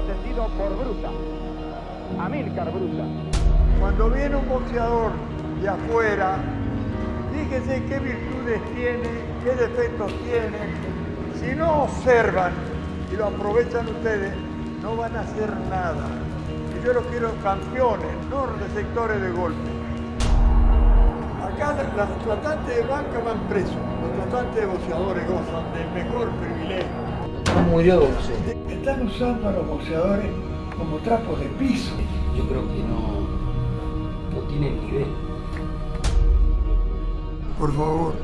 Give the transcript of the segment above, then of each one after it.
atendido por Bruta, Amílcar Bruta. Cuando viene un boxeador de afuera, fíjense qué virtudes tiene, qué defectos tiene. Si no observan y lo aprovechan ustedes, no van a hacer nada. Y yo los quiero campeones, no receptores de golpe. Acá los tratantes de banca van presos, los tratantes de boxeadores gozan del mejor privilegio. No murió boxeo. Están usando a los boxeadores como trapos de piso. Yo creo que no, no tienen nivel. Por favor,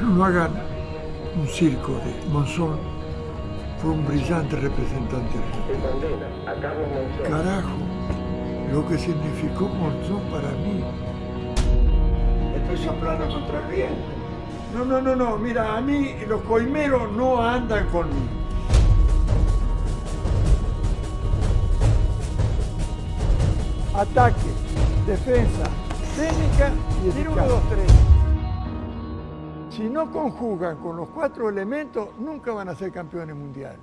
no hagan un circo de Monzón. Fue un brillante representante argentino. Carajo, lo que significó Monzón para mí. Estoy soplando contra el viento. No, no, no, no, mira, a mí los coimeros no andan conmigo. Ataque, defensa, técnica y eficacia. 1, 2, 3. Si no conjugan con los cuatro elementos, nunca van a ser campeones mundiales.